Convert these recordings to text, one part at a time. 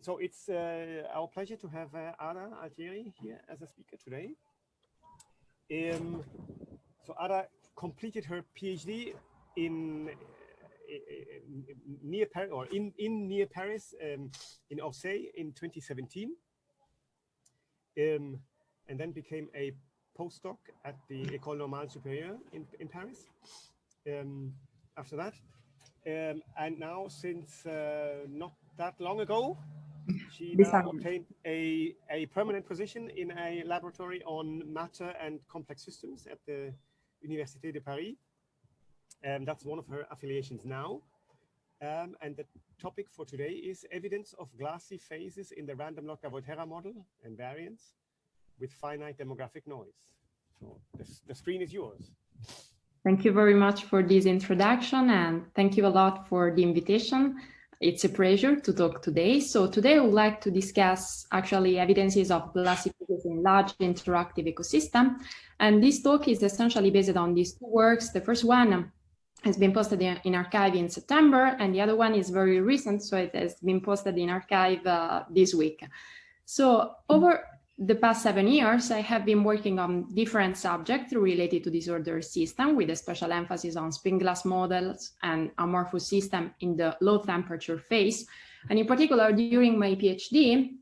so it's uh, our pleasure to have uh, Ada Altieri here as a speaker today. Um, so Ada completed her PhD in, in, in near Paris or in, in near Paris um, in Orsay in 2017, um, and then became a postdoc at the École Normale Supérieure in, in Paris. Um, after that, um, and now since uh, not that long ago, she obtained a, a permanent position in a laboratory on matter and complex systems at the Université de Paris. And that's one of her affiliations now. Um, and the topic for today is evidence of glassy phases in the random Lotka-Volterra model and variance with finite demographic noise. So the, the screen is yours. Thank you very much for this introduction and thank you a lot for the invitation. It's a pleasure to talk today. So today I would like to discuss actually evidences of glassy in large interactive ecosystem. And this talk is essentially based on these two works. The first one has been posted in, in arXiv in September, and the other one is very recent, so it has been posted in arXiv uh, this week. So over the past seven years, I have been working on different subjects related to disorder system with a special emphasis on spin glass models and amorphous system in the low temperature phase. And in particular, during my PhD,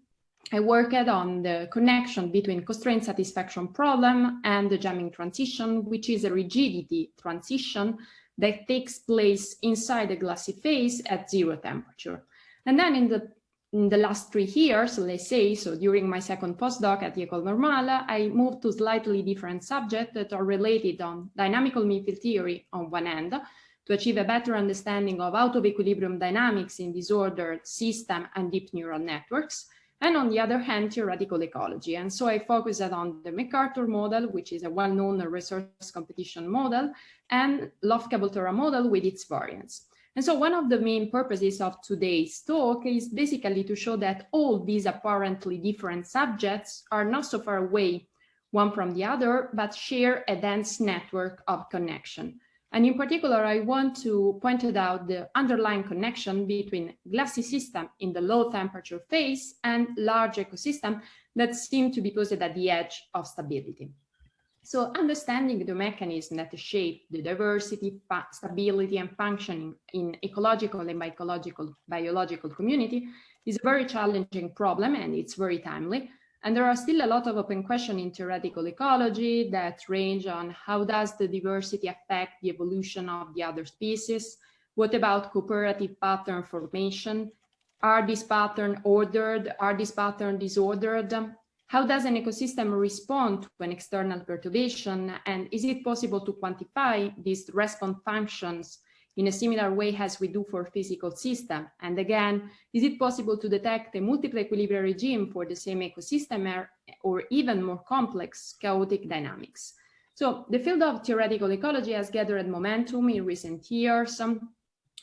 I worked on the connection between constraint satisfaction problem and the jamming transition, which is a rigidity transition that takes place inside the glassy phase at zero temperature. And then in the in the last three years, let's say, so during my second postdoc at the École Normale, I moved to slightly different subjects that are related on dynamical mean field theory on one end, to achieve a better understanding of out of equilibrium dynamics in disordered system and deep neural networks, and on the other hand, theoretical ecology. And so I focused on the MacArthur model, which is a well-known resource competition model, and Lotka-Volterra model with its variants. And so one of the main purposes of today's talk is basically to show that all these apparently different subjects are not so far away one from the other, but share a dense network of connection. And in particular, I want to point out the underlying connection between glassy system in the low temperature phase and large ecosystem that seem to be posted at the edge of stability. So understanding the mechanism that shape the diversity, stability and functioning in ecological and biological, biological community is a very challenging problem and it's very timely. And there are still a lot of open questions in theoretical ecology that range on how does the diversity affect the evolution of the other species? What about cooperative pattern formation? Are these patterns ordered? Are these patterns disordered? How does an ecosystem respond to an external perturbation? And is it possible to quantify these response functions in a similar way as we do for physical system? And again, is it possible to detect a multiple equilibrium regime for the same ecosystem or, even more complex chaotic dynamics? So the field of theoretical ecology has gathered momentum in recent years, um,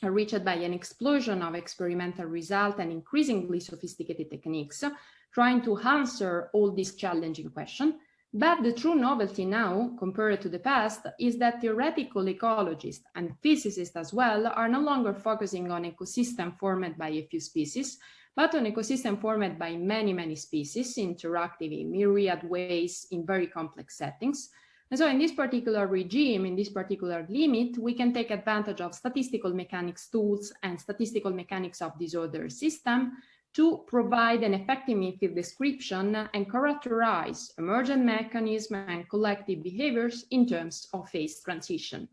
reached by an explosion of experimental results and increasingly sophisticated techniques trying to answer all these challenging questions. But the true novelty now, compared to the past, is that theoretical ecologists and physicists as well are no longer focusing on ecosystem formed by a few species, but on ecosystem formed by many, many species, interactive in myriad ways in very complex settings. And so in this particular regime, in this particular limit, we can take advantage of statistical mechanics tools and statistical mechanics of disorder system to provide an effective mean-field description and characterize emergent mechanisms and collective behaviors in terms of phase transition.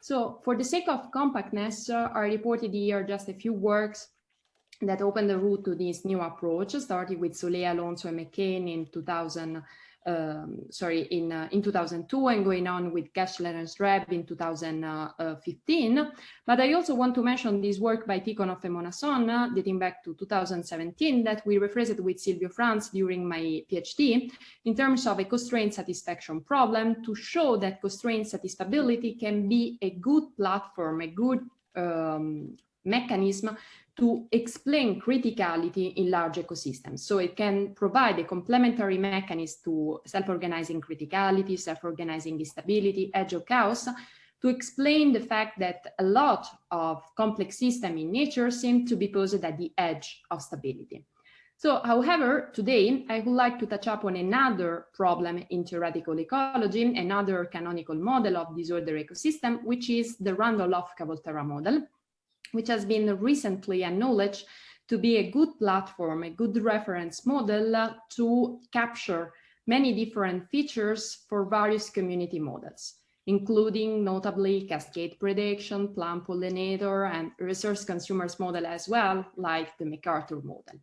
So for the sake of compactness, uh, I reported here just a few works that opened the route to this new approach, starting with Solé, Alonso, and McKane in 2000, um, sorry, in, uh, in 2002 and going on with Kessler and Shnerb in 2015. But I also want to mention this work by Tikhonov and Monasson, uh, dating back to 2017, that we rephrased with Silvio Franz during my PhD, in terms of a constraint satisfaction problem to show that constraint satisfiability can be a good platform, a good um, mechanism to explain criticality in large ecosystems. So it can provide a complementary mechanism to self-organizing criticality, self-organizing instability, edge of chaos, to explain the fact that a lot of complex systems in nature seem to be posed at the edge of stability. So, however, today I would like to touch upon another problem in theoretical ecology, another canonical model of disorder ecosystem, which is the random Lotka-Volterra model, which has been recently acknowledged to be a good platform, a good reference model to capture many different features for various community models including notably cascade prediction, plant pollinator, and resource consumers model as well, like the MacArthur model.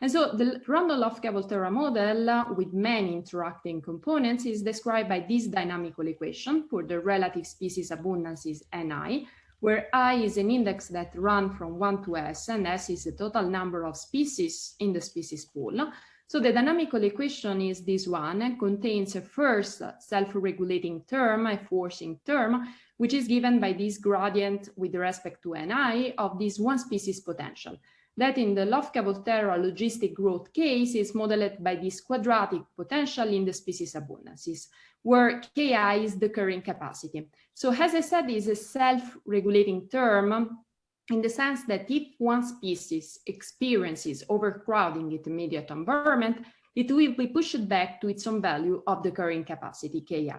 And so the random Lotka-Volterra model uh, with many interacting components is described by this dynamical equation for the relative species abundances Ni, where I is an index that run from 1 to S, and S is the total number of species in the species pool. So the dynamical equation is this one and contains a first self-regulating term, a forcing term, which is given by this gradient with respect to Ni of this one species potential. That in the Lotka-Volterra logistic growth case is modeled by this quadratic potential in the species abundances, where Ki is the carrying capacity. So as I said, is a self-regulating term in the sense that if one species experiences overcrowding its immediate environment, it will be pushed back to its own value of the carrying capacity, Ki.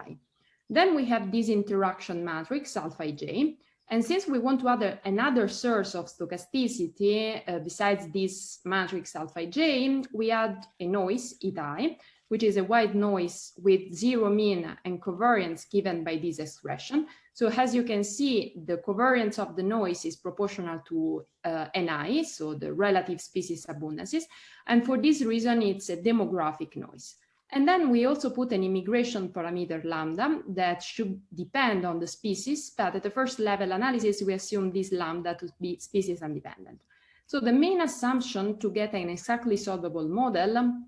Then we have this interaction matrix, alpha ij, and since we want to add another source of stochasticity uh, besides this matrix alpha ij, we add a noise, eta i, which is a white noise with zero mean and covariance given by this expression. So as you can see, the covariance of the noise is proportional to uh, Ni, so the relative species abundances. And for this reason, it's a demographic noise. And then we also put an immigration parameter lambda that should depend on the species, but at the first level analysis, we assume this lambda to be species independent. So the main assumption to get an exactly solvable model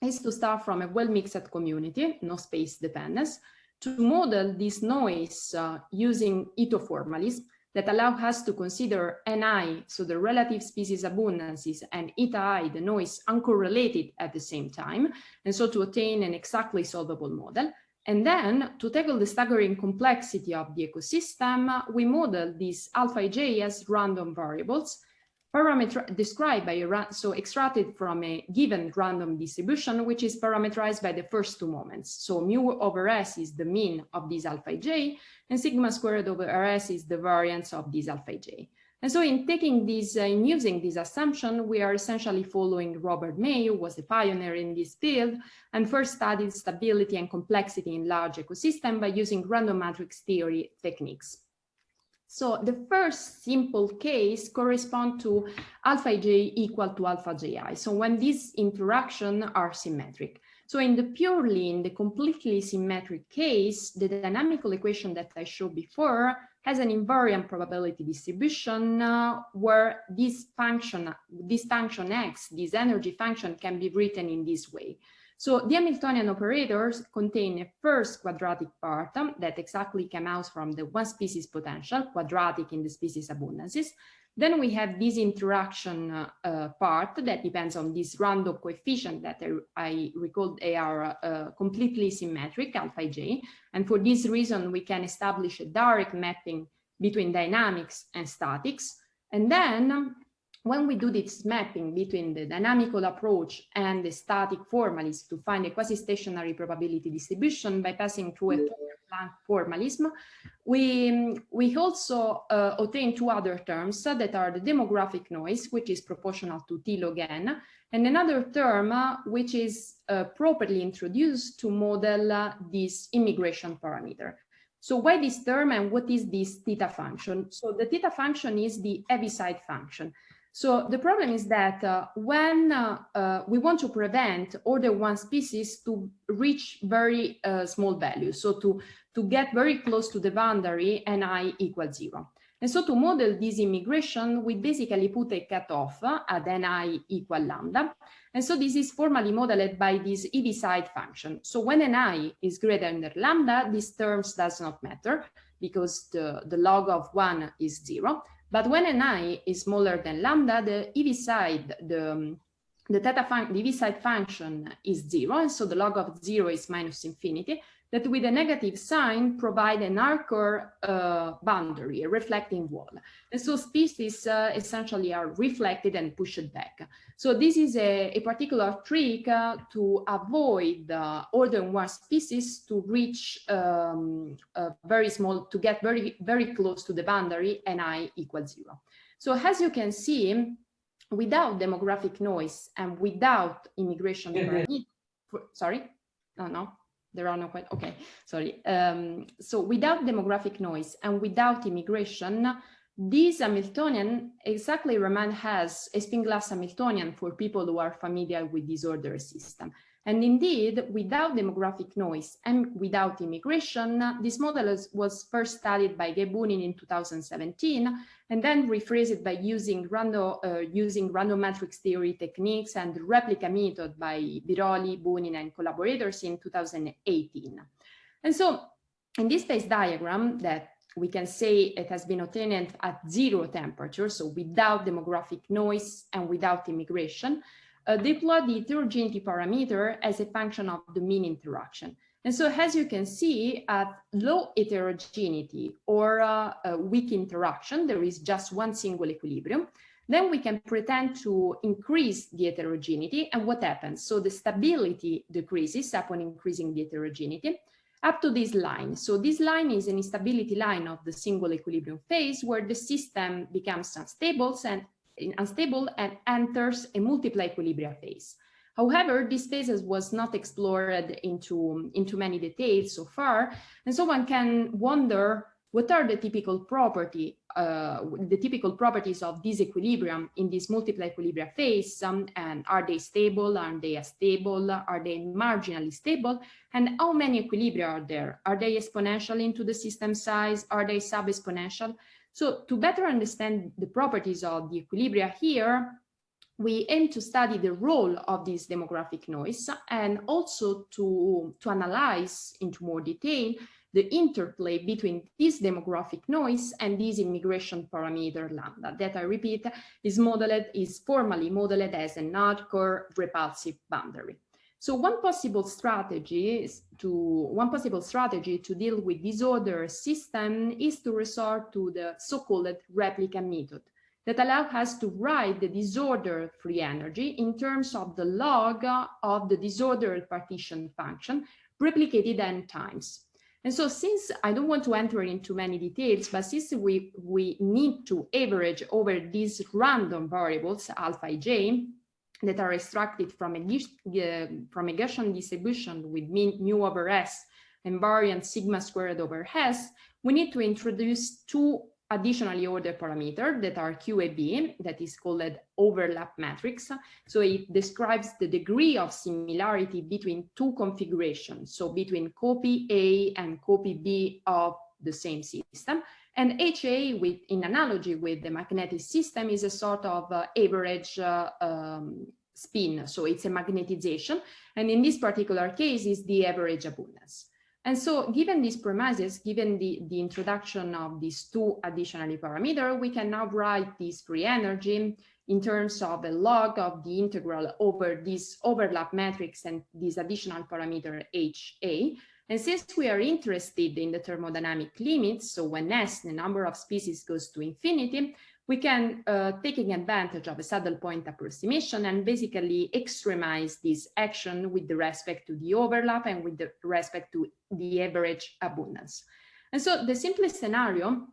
is to start from a well-mixed community, no space dependence, to model this noise uh, using Ito formalism that allow us to consider Ni, so the relative species abundances, and eta i, the noise, uncorrelated at the same time, and so to attain an exactly solvable model. And then to tackle the staggering complexity of the ecosystem, we model these alpha ij as random variables parameter described by a so extracted from a given random distribution, which is parameterized by the first two moments. So mu over s is the mean of this alpha j, and sigma squared over rs is the variance of this alpha j. And so in taking this, uh, in using this assumption, we are essentially following Robert May, who was a pioneer in this field, and first studied stability and complexity in large ecosystem by using random matrix theory techniques. So the first simple case correspond to alpha j equal to alpha ji. So when these interactions are symmetric. So in the purely, in the completely symmetric case, the dynamical equation that I showed before has an invariant probability distribution uh, where this function, this function x, this energy function can be written in this way. So the Hamiltonian operators contain a first quadratic part that exactly comes out from the one species potential, quadratic in the species abundances. Then we have this interaction uh, part that depends on this random coefficient that I, I recall they are uh, completely symmetric, alpha j. And for this reason, we can establish a direct mapping between dynamics and statics. And then when we do this mapping between the dynamical approach and the static formalism to find a quasi-stationary probability distribution by passing through a Planck formalism, we, we also uh, obtain two other terms that are the demographic noise, which is proportional to T log n, and another term uh, which is uh, properly introduced to model uh, this immigration parameter. So why this term and what is this theta function? So the theta function is the Heaviside function. So the problem is that uh, when uh, uh, we want to prevent order one species to reach very uh, small values, so to, to get very close to the boundary ni equals zero. And so to model this immigration, we basically put a cutoff at ni equal lambda. And so this is formally modeled by this Heaviside function. So when ni is greater than lambda, these terms does not matter because the, the log of one is zero. But when ni is smaller than lambda, the Heaviside, the, um, the theta the side function is zero, and so the log of zero is minus infinity. That with a negative sign provide an hard-core uh, boundary, a reflecting wall. And so species uh, essentially are reflected and pushed back. So this is a, a particular trick uh, to avoid uh, older one species to reach um, very small, to get very, very close to the boundary and i equals zero. So as you can see, without demographic noise and without immigration, sorry, no, no, there are no quite, okay, sorry. Um, so without demographic noise and without immigration, this Hamiltonian exactly remain as a spin glass Hamiltonian for people who are familiar with disorder system. And indeed, without demographic noise and without immigration, this model was first studied by Gabe Bunin in 2017, and then rephrased by using random, uh, using random matrix theory techniques and replica method by Biroli, Bunin, and collaborators in 2018. And so in this phase diagram that we can say it has been obtained at zero temperature, so without demographic noise and without immigration, uh, deploy the heterogeneity parameter as a function of the mean interaction. And so as you can see at low heterogeneity or uh, weak interaction, there is just one single equilibrium, then we can pretend to increase the heterogeneity and what happens? So the stability decreases upon increasing the heterogeneity up to this line. So this line is an instability line of the single equilibrium phase where the system becomes unstable and unstable and enters a multiply equilibria phase. However, this phase was not explored into, into many details so far, and so one can wonder what are the typical property, uh, the typical properties of this equilibrium in this multiply equilibria phase, um, and are they stable, are they unstable, are they marginally stable, and how many equilibria are there? Are they exponential into the system size? Are they sub-exponential? So to better understand the properties of the equilibria here, we aim to study the role of this demographic noise and also to, to analyze into more detail the interplay between this demographic noise and this immigration parameter lambda that I repeat is modeled is formally modeled as an hard-core repulsive boundary. So one possible strategy is to one possible strategy to deal with disorder system is to resort to the so-called replica method that allow us to write the disorder free energy in terms of the log of the disorder partition function replicated n times. And so since I don't want to enter into many details, but since we, we need to average over these random variables, alpha j, that are extracted from a, from a Gaussian distribution with mean mu over s and variance sigma squared over s, we need to introduce two additionally ordered parameters that are QAB, that is called overlap matrix. So it describes the degree of similarity between two configurations, so between copy A and copy B of the same system. And HA, with, in analogy with the magnetic system, is a sort of uh, average uh, um, spin. So it's a magnetization. And in this particular case, is the average abundance. And so given these premises, given the, the introduction of these two additional parameters, we can now write this free energy in terms of a log of the integral over this overlap matrix and this additional parameter HA. And since we are interested in the thermodynamic limits, so when S, the number of species goes to infinity, we can, uh, taking advantage of a saddle point approximation and basically extremize this action with respect to the overlap and with respect to the average abundance. And so the simplest scenario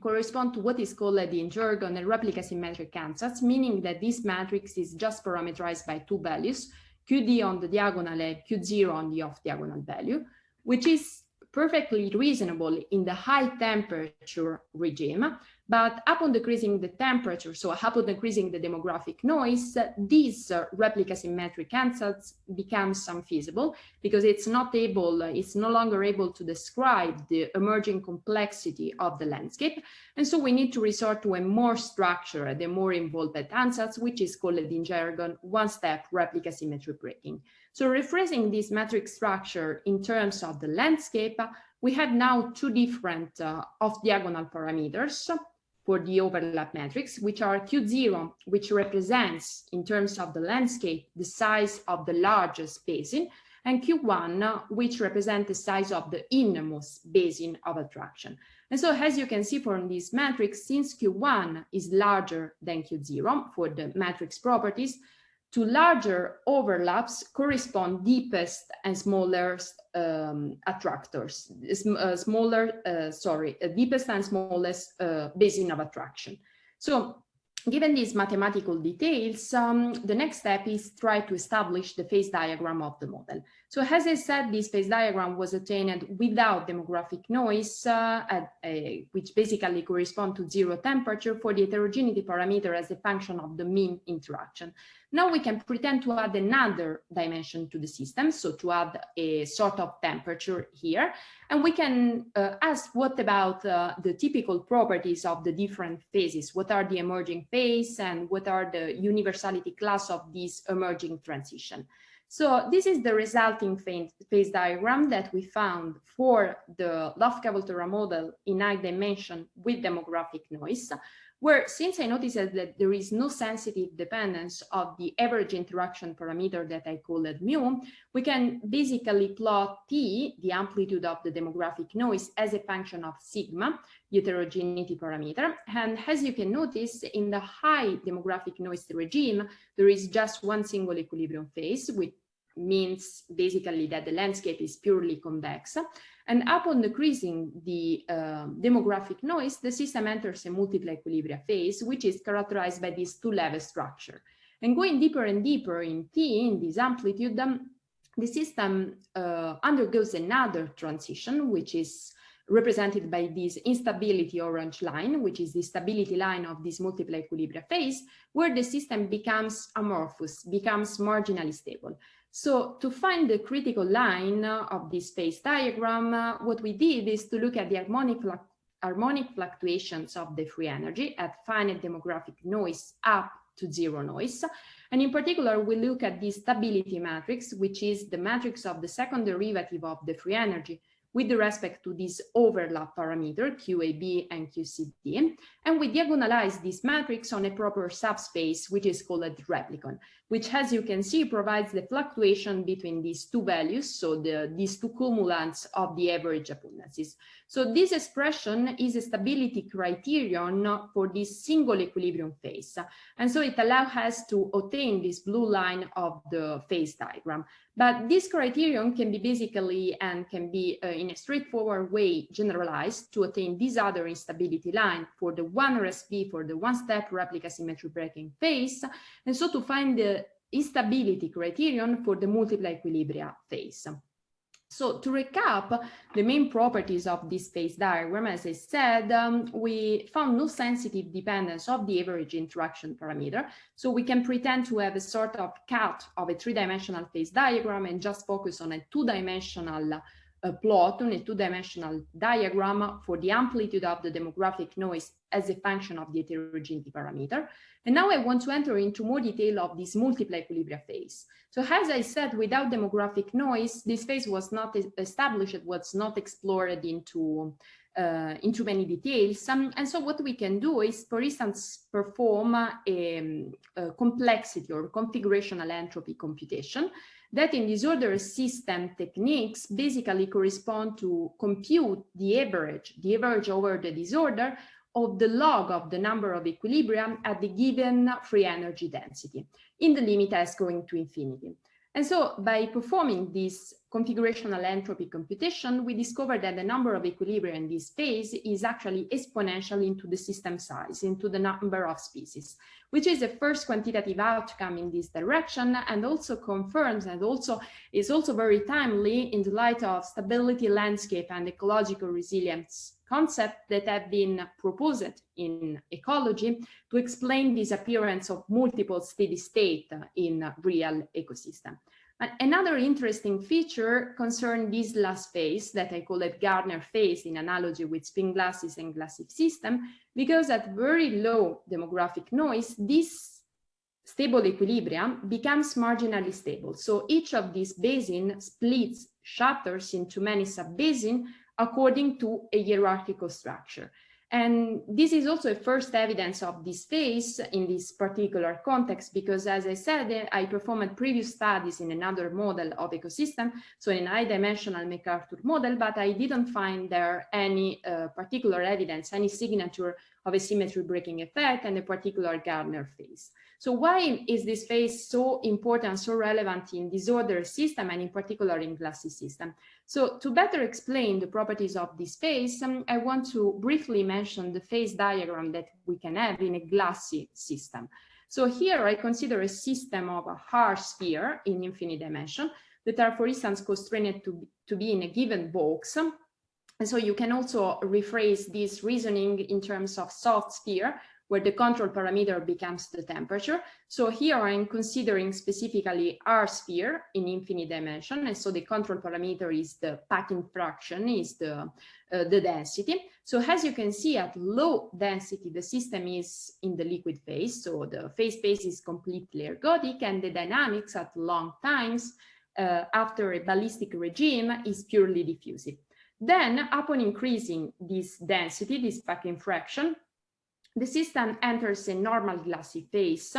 correspond to what is called the in jargon a replica symmetric ansatz, meaning that this matrix is just parameterized by two values, QD on the diagonal and Q0 on the off diagonal value which is perfectly reasonable in the high temperature regime, but upon decreasing the temperature, so upon decreasing the demographic noise, these uh, replica symmetric ansatz becomes unfeasible because it's not able, it's no longer able to describe the emerging complexity of the landscape. And so we need to resort to a more structured, a more involved ansatz, which is called in jargon one-step replica symmetry breaking. So rephrasing this metric structure in terms of the landscape, we have now two different uh, off-diagonal parameters for the overlap matrix, which are Q0, which represents in terms of the landscape, the size of the largest basin, and Q1, which represent the size of the innermost basin of attraction. And so as you can see from this matrix, since Q1 is larger than Q0 for the matrix properties, to larger overlaps correspond deepest and smallest um, attractors, uh, smaller, uh, sorry, uh, deepest and smallest uh, basin of attraction. So Given these mathematical details, um, the next step is try to establish the phase diagram of the model. So as I said, this phase diagram was obtained without demographic noise, uh, at, uh, which basically correspond to zero temperature for the heterogeneity parameter as a function of the mean interaction. Now we can pretend to add another dimension to the system, so to add a sort of temperature here, and we can uh, ask what about uh, the typical properties of the different phases, what are the emerging phase and what are the universality class of this emerging transition. So this is the resulting phase diagram that we found for the Lotka-Volterra model in high dimension with demographic noise where since I noticed that there is no sensitive dependence of the average interaction parameter that I call it mu, we can basically plot T, the amplitude of the demographic noise, as a function of sigma, heterogeneity parameter. And as you can notice, in the high demographic noise regime, there is just one single equilibrium phase, which means basically that the landscape is purely convex. And upon decreasing the uh, demographic noise, the system enters a multiple equilibria phase, which is characterized by this two-level structure. And going deeper and deeper in T, in this amplitude, um, the system uh, undergoes another transition, which is represented by this instability orange line, which is the stability line of this multiple equilibria phase, where the system becomes amorphous, becomes marginally stable. So to find the critical line of this phase diagram, uh, what we did is to look at the harmonic, harmonic fluctuations of the free energy at finite demographic noise up to zero noise. And in particular, we look at the stability matrix, which is the matrix of the second derivative of the free energy with respect to this overlap parameter, QAB and QCD, and we diagonalize this matrix on a proper subspace, which is called a replicon, which, as you can see, provides the fluctuation between these two values, so the, these two cumulants of the average abundances. So this expression is a stability criterion for this single equilibrium phase, and so it allows us to obtain this blue line of the phase diagram. But this criterion can be basically and can be uh, in a straightforward way generalized to attain this other instability line for the one RSB for the one-step replica symmetry breaking phase, and so to find the instability criterion for the multiple equilibria phase. So to recap the main properties of this phase diagram, as I said, um, we found no sensitive dependence of the average interaction parameter. So we can pretend to have a sort of cut of a three-dimensional phase diagram and just focus on a two-dimensional uh, plot on a two-dimensional diagram for the amplitude of the demographic noise as a function of the heterogeneity parameter. And now I want to enter into more detail of this multiply equilibria phase. So as I said, without demographic noise, this phase was not established, was not explored into, uh, into many details. Um, and so what we can do is, for instance, perform a, a complexity or configurational entropy computation that in disorder system techniques basically correspond to compute the average, the average over the disorder of the log of the number of equilibrium at the given free energy density in the limit as going to infinity. And so by performing this configurational entropy computation, we discovered that the number of equilibria in this phase is actually exponential into the system size, into the number of species, which is a first quantitative outcome in this direction and also confirms and also is also very timely in the light of stability landscape and ecological resilience concept that have been proposed in ecology to explain disappearance of multiple steady state in real ecosystem. Another interesting feature concerns this last phase that I call it Gardner phase in analogy with spin glasses and glassy system, because at very low demographic noise, this stable equilibrium becomes marginally stable. So each of these basins splits, shatters into many sub-basins according to a hierarchical structure. And this is also a first evidence of this phase in this particular context, because as I said, I performed previous studies in another model of ecosystem, so in high dimensional MacArthur model, but I didn't find there any uh, particular evidence, any signature of a symmetry breaking effect and a particular Gardner phase. So why is this phase so important, so relevant in disorder system and in particular in glassy system? So to better explain the properties of this phase, um, I want to briefly mention the phase diagram that we can have in a glassy system. So here I consider a system of a hard sphere in infinite dimension that are, for instance, constrained to, to be in a given box. And so you can also rephrase this reasoning in terms of soft sphere, where the control parameter becomes the temperature. So here I'm considering specifically hard sphere in infinite dimension. And so the control parameter is the packing fraction, is the, uh, the density. So as you can see at low density, the system is in the liquid phase. So the phase space is completely ergodic and the dynamics at long times uh, after a ballistic regime is purely diffusive. Then upon increasing this density, this packing fraction, the system enters a normal glassy phase,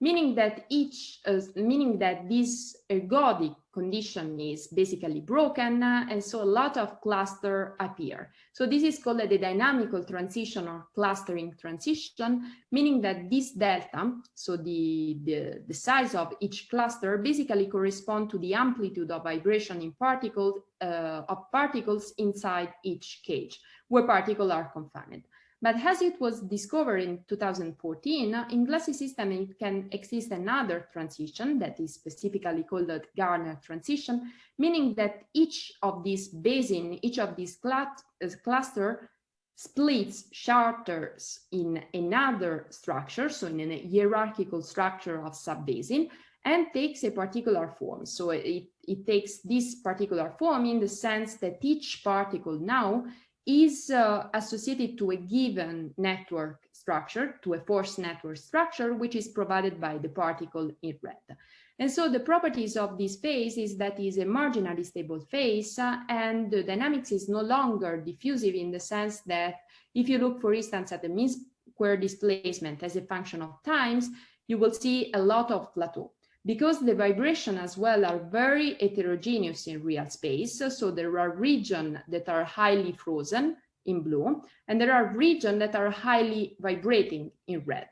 meaning that each, uh, meaning that this ergodic condition is basically broken, uh, and so a lot of cluster appear. So this is called the dynamical transition or clustering transition, meaning that this delta, so the, the, the size of each cluster, basically correspond to the amplitude of vibration in particles uh, of particles inside each cage, where particles are confined. But as it was discovered in 2014, in glassy system it can exist another transition that is specifically called the Gardner transition, meaning that each of these basin, each of these cl uh, cluster splits charters in another structure, so in a hierarchical structure of subbasin, and takes a particular form. So it, it takes this particular form in the sense that each particle now is uh, associated to a given network structure, to a force network structure, which is provided by the particle in red. And so the properties of this phase is that is a marginally stable phase uh, and the dynamics is no longer diffusive in the sense that if you look, for instance, at the mean square displacement as a function of times, you will see a lot of plateau because the vibration as well are very heterogeneous in real space. So there are regions that are highly frozen in blue, and there are regions that are highly vibrating in red.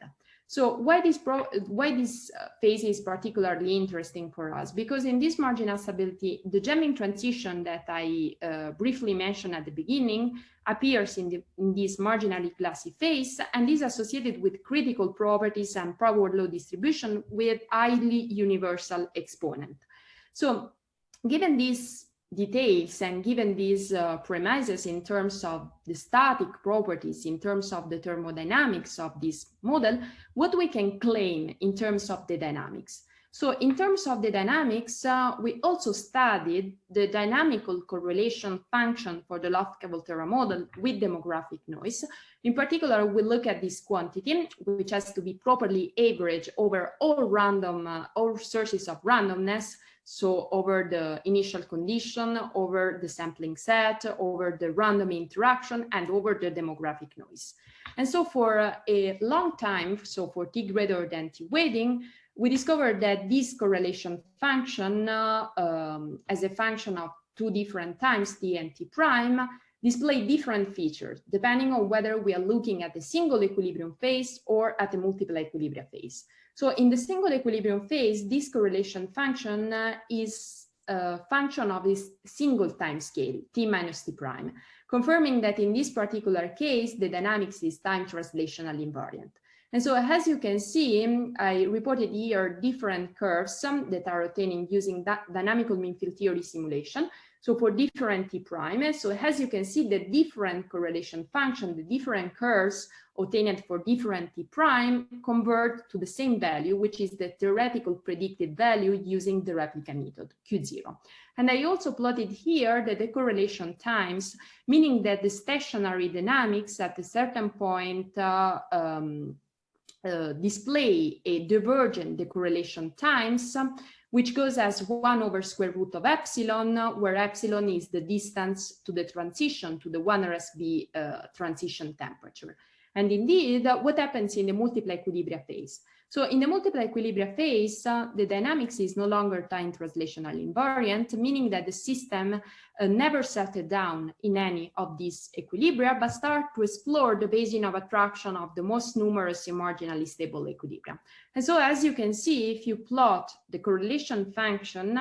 So why this, why this uh, phase is particularly interesting for us? Because in this marginal stability, the jamming transition that I uh, briefly mentioned at the beginning appears in, the, in this marginally glassy phase and is associated with critical properties and power law distribution with highly universal exponent. So given these details and given these uh, premises in terms of the static properties, in terms of the thermodynamics of this model, what we can claim in terms of the dynamics. So in terms of the dynamics, uh, we also studied the dynamical correlation function for the Lotka-Volterra model with demographic noise. In particular, we look at this quantity, which has to be properly averaged over all random, uh, all sources of randomness, so over the initial condition, over the sampling set, over the random interaction, and over the demographic noise. And so for a long time, so for t greater than t waiting, we discovered that this correlation function uh, um, as a function of two different times t and t prime display different features depending on whether we are looking at a single equilibrium phase or at a multiple equilibria phase. So in the single equilibrium phase, this correlation function uh, is a function of this single time scale, t minus t prime, confirming that in this particular case, the dynamics is time translational invariant. And so as you can see, I reported here different curves that are obtaining using that dynamical mean field theory simulation. So for different T prime, so as you can see, the different correlation function, the different curves obtained for different T prime convert to the same value, which is the theoretical predicted value using the replica method, Q0. And I also plotted here the decorrelation times, meaning that the stationary dynamics at a certain point uh, um, uh, display a divergent decorrelation times, which goes as 1 over square root of epsilon, where epsilon is the distance to the transition, to the 1 RSB uh, transition temperature. And indeed, what happens in the multiply equilibria phase? So in the multiple equilibria phase, uh, the dynamics is no longer time translational invariant, meaning that the system uh, never settled down in any of these equilibria, but start to explore the basin of attraction of the most numerous and marginally stable equilibria. And so as you can see, if you plot the correlation function,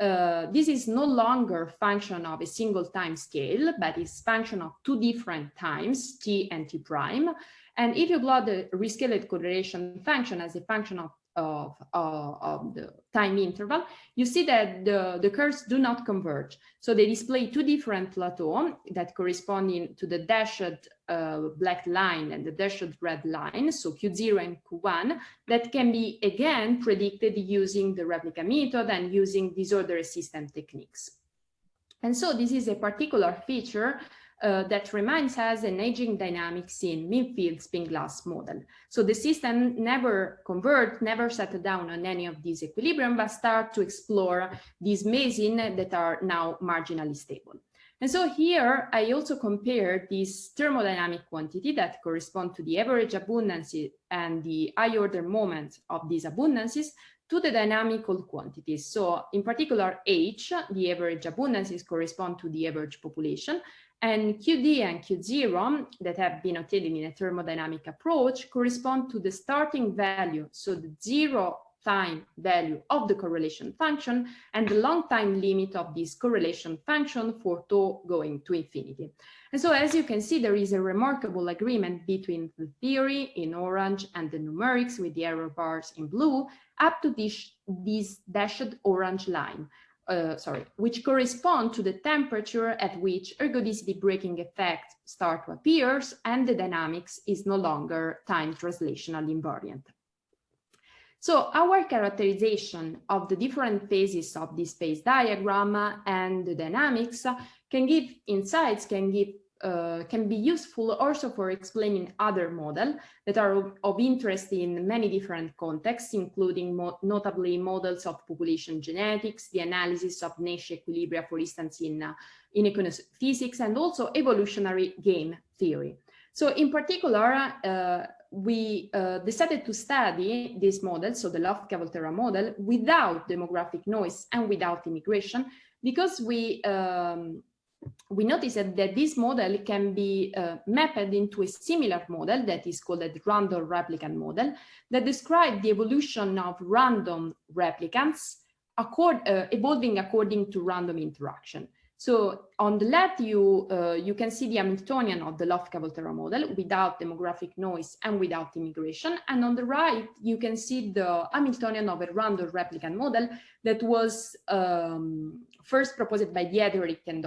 uh, this is no longer function of a single time scale, but is function of two different times, t and t prime. And if you plot the rescaled correlation function as a function of, of, of the time interval, you see that the, the curves do not converge. So they display two different plateaux that corresponding to the dashed uh, black line and the dashed red line, so Q0 and Q1, that can be again predicted using the replica method and using disorder resistant techniques. And so this is a particular feature uh, that reminds us an aging dynamics in mean-field spin glass model. So the system never convert, never settle down on any of these equilibrium, but start to explore these meson that are now marginally stable. And so here I also compare this thermodynamic quantity that correspond to the average abundance and the high order moment of these abundances to the dynamical quantities. So in particular, H, the average abundances correspond to the average population, and QD and Q0 that have been obtained in a thermodynamic approach correspond to the starting value, so the zero time value of the correlation function and the long time limit of this correlation function for tau going to infinity. And so as you can see, there is a remarkable agreement between the theory in orange and the numerics with the error bars in blue up to this, this dashed orange line, uh, sorry, which correspond to the temperature at which ergodicity breaking effect start to appear and the dynamics is no longer time translational invariant. So our characterization of the different phases of this phase diagram and the dynamics can give insights, can give uh, can be useful also for explaining other models that are of, interest in many different contexts, including mo notably models of population genetics, the analysis of Nash equilibria, for instance, in, uh, in physics, and also evolutionary game theory. So in particular, uh, we uh, decided to study this model, so the Lotka-Volterra model, without demographic noise and without immigration, because we um, we noticed that this model can be uh, mapped into a similar model that is called a random replicant model that describes the evolution of random replicants accord, uh, evolving according to random interaction. So on the left, you, uh, you can see the Hamiltonian of the Lotka-Volterra model without demographic noise and without immigration. And on the right, you can see the Hamiltonian of a random replicant model that was um, first proposed by Diederich and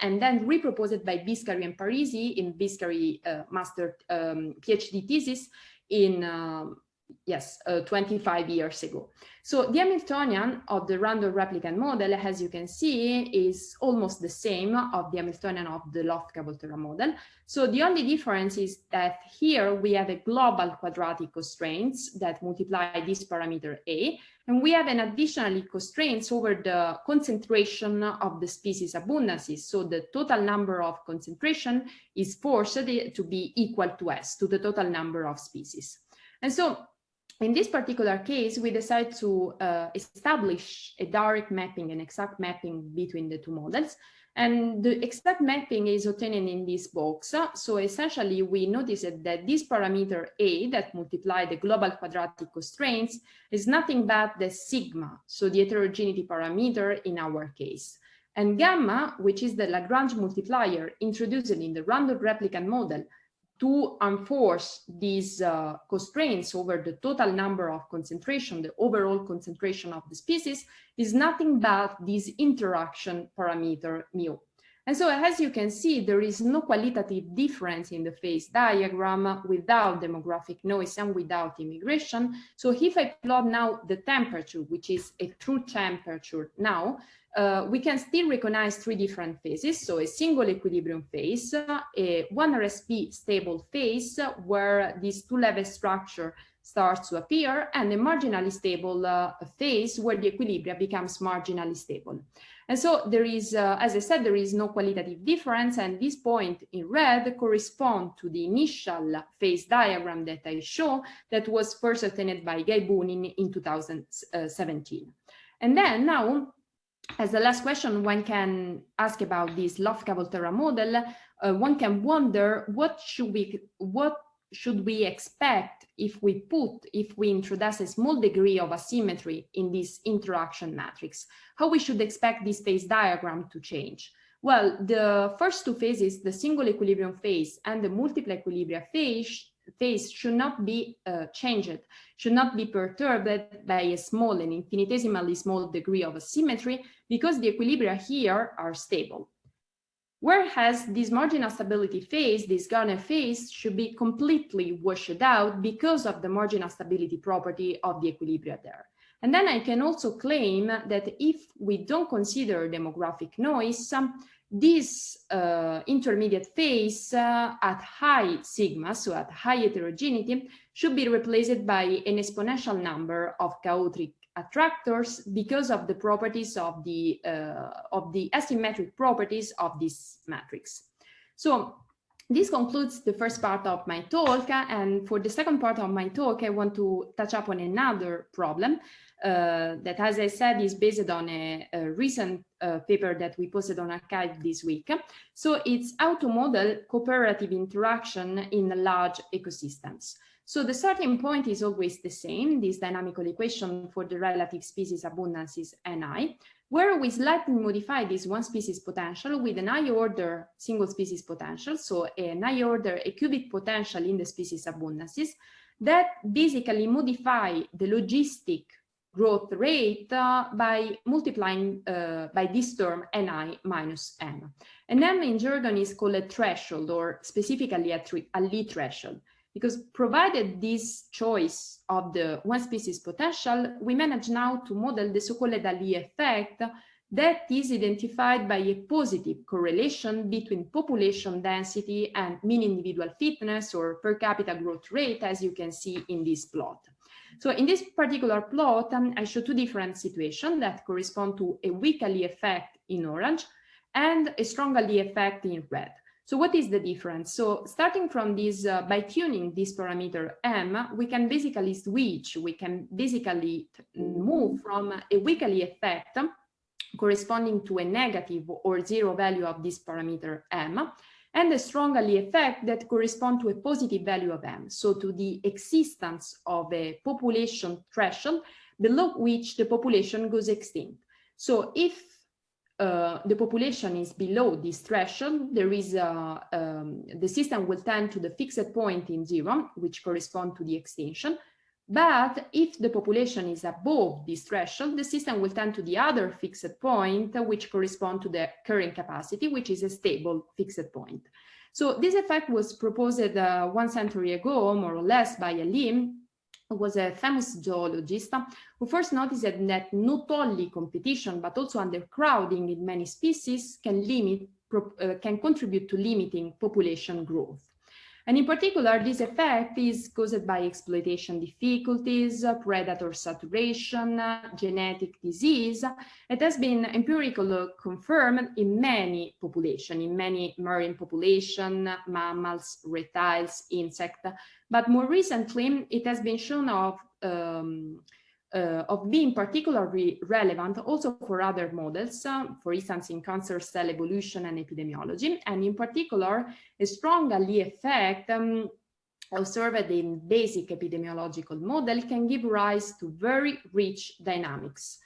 and then reproposed by Biscari and Parisi in Biscari uh, master um, PhD thesis in um, yes, uh, 25 years ago. So the Hamiltonian of the random replicant model, as you can see, is almost the same of the Hamiltonian of the Lotka-Volterra model. So the only difference is that here we have a global quadratic constraints that multiply this parameter A, and we have an additionally constraints over the concentration of the species abundances. So the total number of concentration is forced to be equal to S, to the total number of species. And so in this particular case, we decide to uh, establish a direct mapping, an exact mapping between the two models. And the exact mapping is obtained in this box. So essentially, we notice that this parameter A that multiply the global quadratic constraints is nothing but the sigma, so the heterogeneity parameter in our case. And gamma, which is the Lagrange multiplier introduced in the random replicant model to enforce these uh, constraints over the total number of concentration, the overall concentration of the species, is nothing but this interaction parameter mu. And so as you can see, there is no qualitative difference in the phase diagram without demographic noise and without immigration. So if I plot now the temperature, which is a true temperature now, uh, we can still recognize three different phases. So a single equilibrium phase, a one RSB stable phase where this two-level structure starts to appear and a marginally stable uh, phase where the equilibria becomes marginally stable. And so there is, uh, as I said, there is no qualitative difference and this point in red correspond to the initial phase diagram that I show that was first obtained by Guy Bunin in 2017. And then now, as the last question, one can ask about this Lotka-Volterra model, uh, one can wonder what should we, what should we expect if we put, if we introduce a small degree of asymmetry in this interaction matrix? How we should expect this phase diagram to change? Well, the first two phases, the single equilibrium phase and the multiple equilibria phase, phase should not be uh, changed, should not be perturbed by a small and infinitesimally small degree of asymmetry because the equilibria here are stable. Whereas this marginal stability phase, this Gardner phase, should be completely washed out because of the marginal stability property of the equilibria there. And then I can also claim that if we don't consider demographic noise, this uh, intermediate phase uh, at high sigma, so at high heterogeneity, should be replaced by an exponential number of chaotic attractors because of the properties of the uh, of the asymmetric properties of this matrix. So this concludes the first part of my talk and for the second part of my talk I want to touch up on another problem uh, that as I said is based on a, a recent Uh, paper that we posted on arXiv this week. So it's how to model cooperative interaction in large ecosystems. So the starting point is always the same, this dynamical equation for the relative species abundances Ni, where we slightly modify this one species potential with an high order single species potential, so an high order a cubic potential in the species abundances that basically modify the logistic growth rate uh, by multiplying uh, by this term ni minus m. And m in jargon is called a threshold or specifically a, a Allee threshold because provided this choice of the one species potential, we manage now to model the so-called Allee effect that is identified by a positive correlation between population density and mean individual fitness or per capita growth rate, as you can see in this plot. So in this particular plot, um, I show two different situations that correspond to a weak Allee effect in orange and a strong Allee effect in red. So what is the difference? So starting from this, uh, by tuning this parameter m, we can basically switch, we can basically move from a weak Allee effect corresponding to a negative or zero value of this parameter m, and a strong Allee effect that correspond to a positive value of m, so to the existence of a population threshold below which the population goes extinct. So if uh, the population is below this threshold, there is a, um, the system will tend to the fixed point in zero, which correspond to the extinction. But if the population is above this threshold, the system will tend to the other fixed point, which correspond to the carrying capacity, which is a stable fixed point. So this effect was proposed uh, one century ago, more or less, by Allee, who was a famous zoologist who first noticed that not only competition but also undercrowding in many species can limit uh, can contribute to limiting population growth. And in particular, this effect is caused by exploitation difficulties, predator saturation, genetic disease. It has been empirically confirmed in many populations, in many marine population, mammals, reptiles, insects. But more recently, it has been shown of um, uh, of being particularly relevant also for other models, uh, for instance, in cancer cell evolution and epidemiology, and in particular, a strong effect um, observed in basic epidemiological model can give rise to very rich dynamics.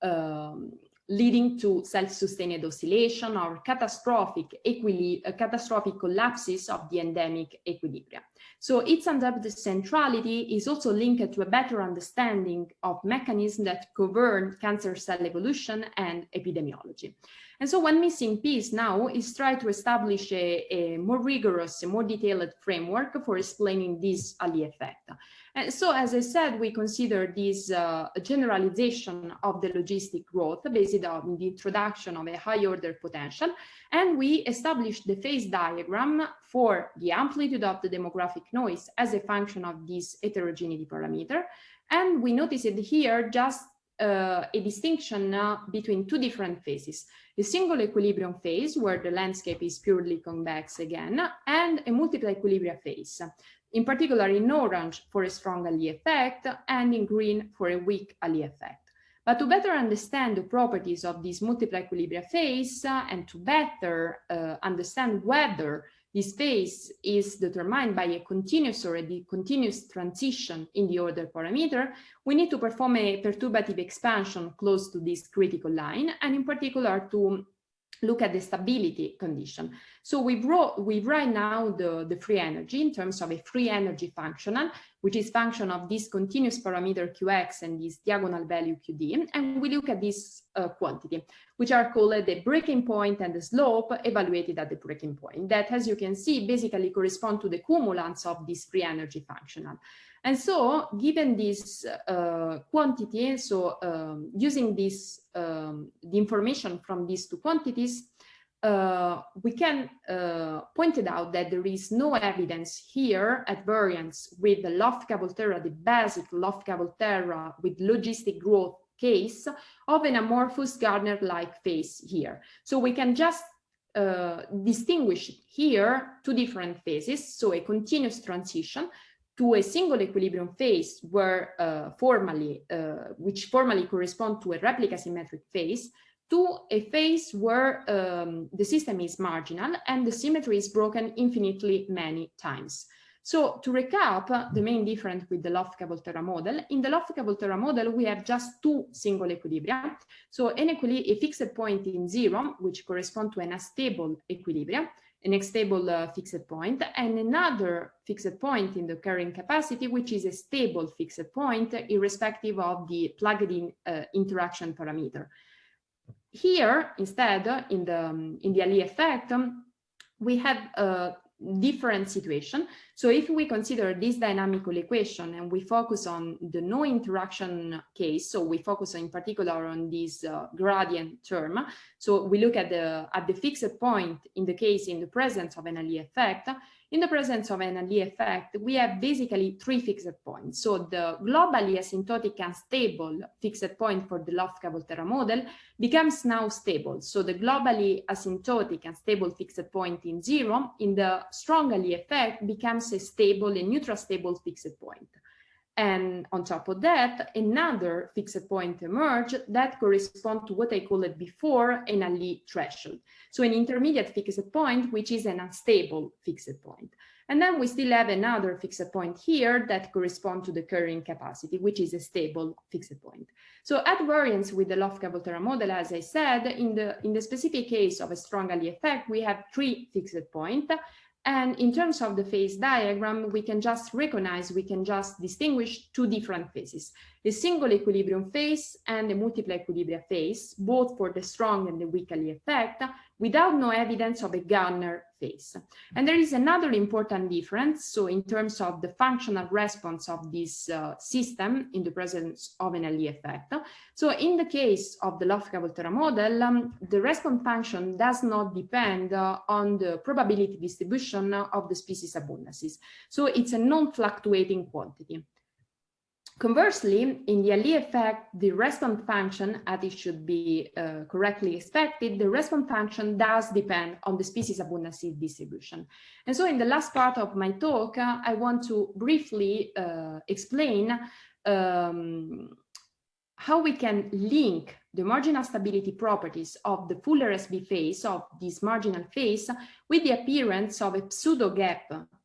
Um, leading to self-sustained oscillation or catastrophic, uh, catastrophic collapses of the endemic equilibria. So its the centrality is also linked to a better understanding of mechanisms that govern cancer cell evolution and epidemiology. And so one missing piece now is try to establish a, a more rigorous, a more detailed framework for explaining this Allee effect. And so, as I said, we consider this uh, generalization of the logistic growth based on the introduction of a high order potential. And we established the phase diagram for the amplitude of the demographic noise as a function of this heterogeneity parameter. And we notice it here just uh, a distinction uh, between two different phases, a single equilibrium phase where the landscape is purely convex again, and a multiple equilibria phase, in particular in orange for a strong Allee effect and in green for a weak Allee effect. But to better understand the properties of this multiple equilibria phase uh, and to better uh, understand whether this phase is determined by a continuous or a continuous transition in the order parameter, we need to perform a perturbative expansion close to this critical line, and in particular to look at the stability condition. So we wrote, we write now the, the free energy in terms of a free energy functional, which is function of this continuous parameter Qx and this diagonal value Qd. And we look at this uh, quantity, which are called the breaking point and the slope evaluated at the breaking point that, as you can see, basically correspond to the cumulants of this free energy functional. And so given this uh, quantity, so um, using this, um, the information from these two quantities, uh, we can uh, point it out that there is no evidence here at variance with the Lotka-Volterra, the basic Lotka-Volterra with logistic growth case of an amorphous Gardner-like phase here. So we can just uh, distinguish here two different phases, so a continuous transition to a single equilibrium phase uh, formally, uh, which formally correspond to a replica symmetric phase, to a phase where um, the system is marginal and the symmetry is broken infinitely many times. So to recap, the main difference with the Lotka-Volterra model, in the Lotka-Volterra model, we have just two single equilibria. So an equili a fixed point in zero, which correspond to an unstable equilibrium, an stable uh, fixed point, and another fixed point in the carrying capacity, which is a stable fixed point, irrespective of the plugged-in uh, interaction parameter. Here, instead, in the, um, in the Allee effect, um, we have a different situation. So if we consider this dynamical equation and we focus on the no interaction case, so we focus in particular on this uh, gradient term. So we look at the at the fixed point in the case in the presence of an Allee effect. In the presence of an Allee effect, we have basically three fixed points. So the globally asymptotic and stable fixed point for the Lotka-Volterra model becomes now stable. So the globally asymptotic and stable fixed point in zero in the strong Allee effect becomes a stable and neutral stable fixed point. And on top of that, another fixed point emerge that correspond to what I called it before an Allee threshold. So an intermediate fixed point, which is an unstable fixed point. And then we still have another fixed point here that correspond to the carrying capacity, which is a stable fixed point. So at variance with the Lotka-Volterra model, as I said, in the, in the specific case of a strong Allee effect, we have three fixed points and in terms of the phase diagram, we can just recognize, we can just distinguish two different phases, a single equilibrium phase and a multiple equilibria phase, both for the strong and the weak Allee effect, without no evidence of a Gardner phase. And there is another important difference. So in terms of the functional response of this uh, system in the presence of an Allee effect. So in the case of the Lotka-Volterra model, um, the response function does not depend uh, on the probability distribution of the species abundances. So it's a non-fluctuating quantity. Conversely, in the Allee effect, the response function, as it should be uh, correctly expected, the response function does depend on the species abundancy distribution. And so in the last part of my talk, uh, I want to briefly uh, explain um, how we can link the marginal stability properties of the full RSB phase of this marginal phase with the appearance of a pseudo gap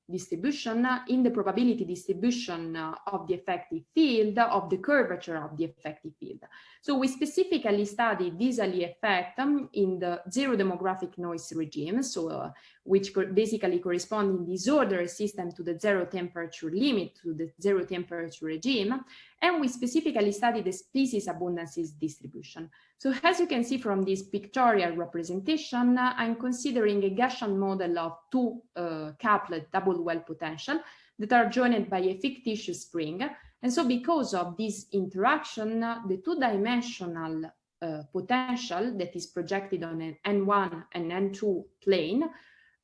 distribution in the probability distribution uh, of the effective field of the curvature of the effective field. So we specifically studied this effect um, in the zero demographic noise regime, so uh, which basically correspond in this order system to the zero temperature limit to the zero temperature regime, and we specifically study the species abundances distribution. So as you can see from this pictorial representation, I'm considering a Gaussian model of two uh, couplet double well potential that are joined by a fictitious spring. And so because of this interaction, the two-dimensional uh, potential that is projected on an N1 and N2 plane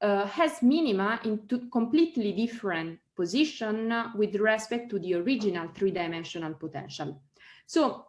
uh, has minima in two completely different position with respect to the original three-dimensional potential. So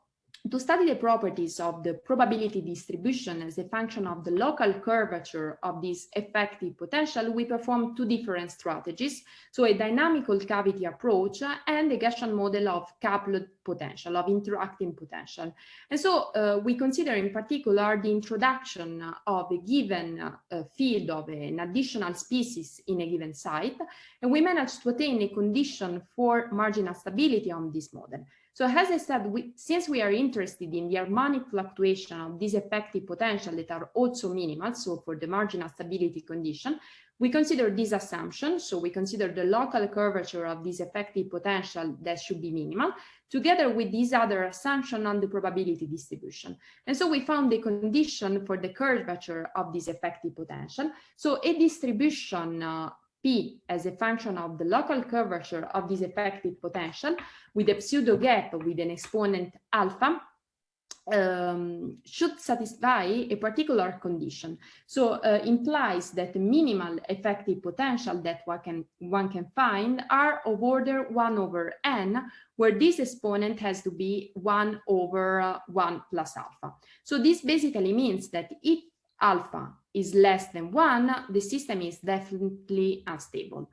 to study the properties of the probability distribution as a function of the local curvature of this effective potential, we perform two different strategies. So a dynamical cavity approach and a Gaussian model of coupled potential, of interacting potential. And so uh, we consider in particular the introduction of a given uh, field of an additional species in a given site, and we manage to attain a condition for marginal stability on this model. So as I said, we, since we are interested in the harmonic fluctuation of these effective potential that are also minimal, so for the marginal stability condition, we consider this assumption, so we consider the local curvature of this effective potential that should be minimal, together with this other assumption on the probability distribution. And so we found the condition for the curvature of this effective potential. So a distribution uh, P as a function of the local curvature of this effective potential with a pseudo gap with an exponent alpha um, should satisfy a particular condition. So uh, implies that the minimal effective potential that one can, one can find are of order 1 over n, where this exponent has to be 1 over uh, 1 plus alpha. So this basically means that if alpha is less than one, the system is definitely unstable.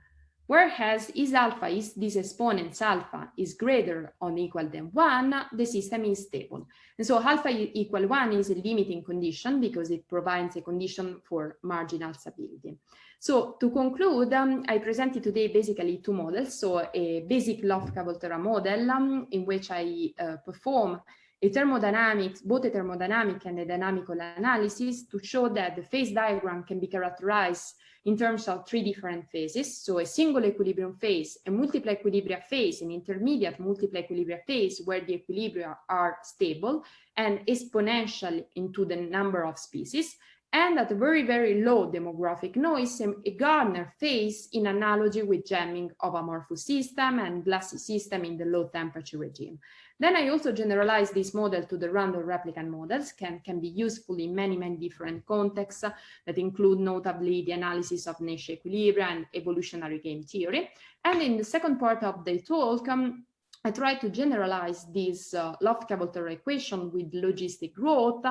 Whereas is alpha is this exponent's alpha is greater or equal than one, the system is stable. And so alpha equal one is a limiting condition because it provides a condition for marginal stability. So to conclude, um, I presented today basically two models. So a basic Lotka-Volterra model um, in which I uh, perform a thermodynamics, both a thermodynamic and a dynamical analysis to show that the phase diagram can be characterized in terms of three different phases. So a single equilibrium phase, a multiple equilibria phase, an intermediate multiple equilibria phase where the equilibria are stable and exponential into the number of species, and at a very, very low demographic noise, a Gardner phase in analogy with jamming of amorphous system and glassy system in the low temperature regime. Then I also generalize this model to the random replicator models, can, can be useful in many, many different contexts that include notably the analysis of niche equilibria and evolutionary game theory. And in the second part of the talk, um, I try to generalize this uh, Lotka-Volterra equation with logistic growth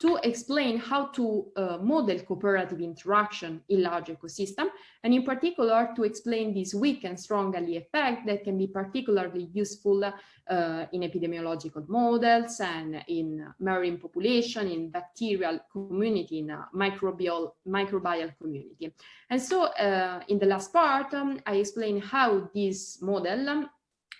to explain how to uh, model cooperative interaction in large ecosystem, and in particular to explain this weak and strong Allee effect that can be particularly useful uh, in epidemiological models and in marine population, in bacterial community, in microbial, microbial community. And so uh, in the last part, um, I explain how this model um,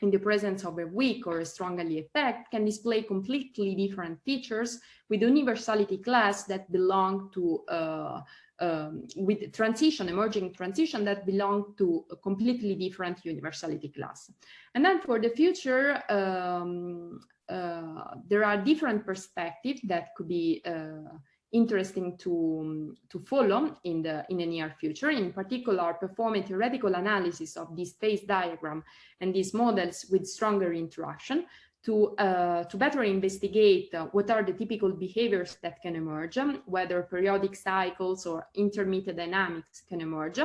in the presence of a weak or a strong Allee effect can display completely different features with universality class that belong to uh, um, with transition, emerging transition that belong to a completely different universality class. And then for the future, um, uh, there are different perspectives that could be uh, interesting to, to follow in the, in the near future, in particular perform a theoretical analysis of this phase diagram and these models with stronger interaction to, uh, to better investigate what are the typical behaviors that can emerge, whether periodic cycles or intermittent dynamics can emerge,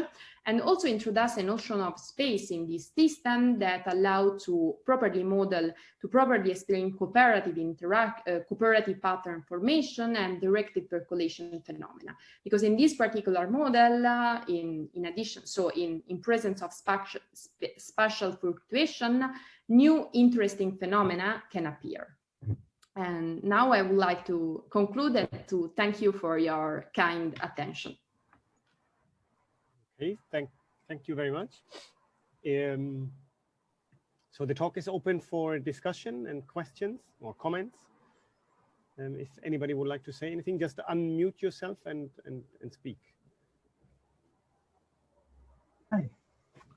and also introduce a notion of space in this system that allow to properly model, to properly explain cooperative interact, uh, cooperative pattern formation and directed percolation phenomena. Because in this particular model, uh, in, in addition, so in, in presence of spatial, spatial fluctuation, new interesting phenomena can appear. And now I would like to conclude and to thank you for your kind attention. Okay, thank, thank you very much. Um, so the talk is open for discussion and questions or comments. Um, if anybody would like to say anything, just unmute yourself and, and, and speak. Hi.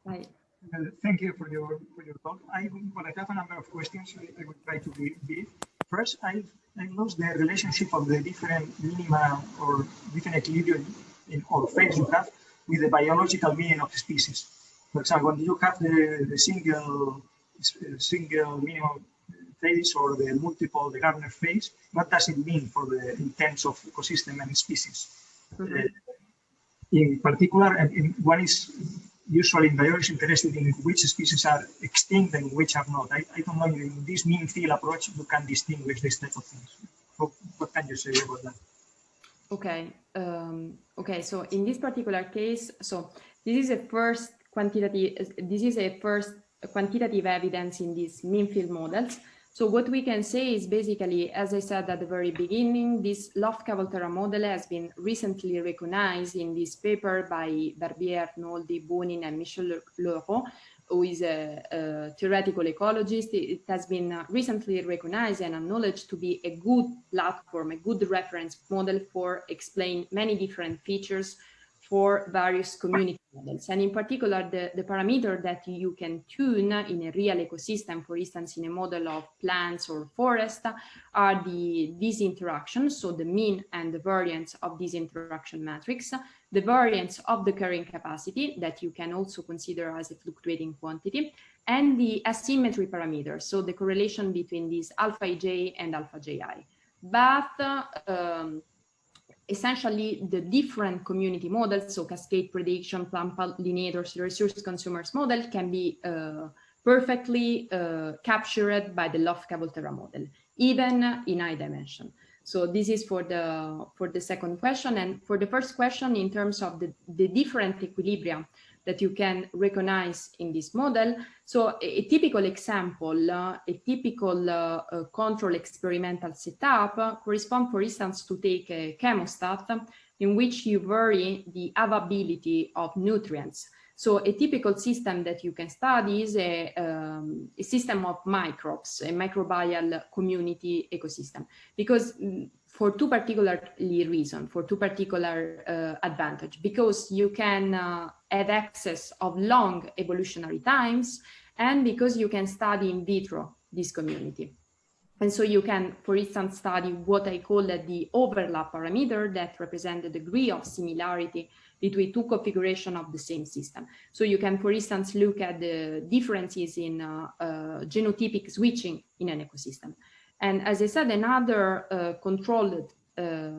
Hi. Uh, thank you for your for your talk. I well, I have a number of questions. I, I will try to be brief. First, I I lost the relationship of the different minima or different equilibrium in or phase you have with the biological meaning of species. for example, when you have the, the single single minimum phase or the multiple, the Gardner phase, what does it mean for the in terms of ecosystem and species? Mm -hmm. uh, in particular, and in, one is usually in biology interested in which species are extinct and which are not. I, I don't know in this mean field approach you can distinguish this type of things. What, what can you say about that? Okay. Um, okay. So in this particular case, so this is a first quantitative. This is a first quantitative evidence in these mean field models. So what we can say is basically, as I said at the very beginning, this Lotka-Volterra model has been recently recognized in this paper by Barbier, Arnoldi, Bunin, and Michel Loreau, who is a, a, theoretical ecologist. It has been uh, recently recognized and acknowledged to be a good platform, a good reference model for explain many different features for various community models. And in particular, the, the parameter that you can tune in a real ecosystem, for instance, in a model of plants or forest, are the these interactions, so the mean and the variance of these interaction matrix, the variance of the carrying capacity that you can also consider as a fluctuating quantity, and the asymmetry parameter, so the correlation between these alpha ij and alpha ji. But um, essentially the different community models, so cascade prediction, plant pollinators, resource consumers model can be uh, perfectly uh, captured by the Lotka-Volterra model, even in high dimension. So this is for the for the second question. And for the first question, in terms of the, the different equilibria that you can recognize in this model. So a, a typical example, uh, a typical uh, uh, control experimental setup correspond, for instance, to take a chemostat in which you vary the availability of nutrients. So a typical system that you can study is a, um, a system of microbes, a microbial community ecosystem, because mm, for two particularly reasons, for two particular uh, advantage, because you can uh, have access of long evolutionary times and because you can study in vitro this community. And so you can, for instance, study what I call the overlap parameter that represent the degree of similarity between two configuration of the same system. So you can, for instance, look at the differences in uh, uh, genotypic switching in an ecosystem. And as I said, another uh, controlled uh,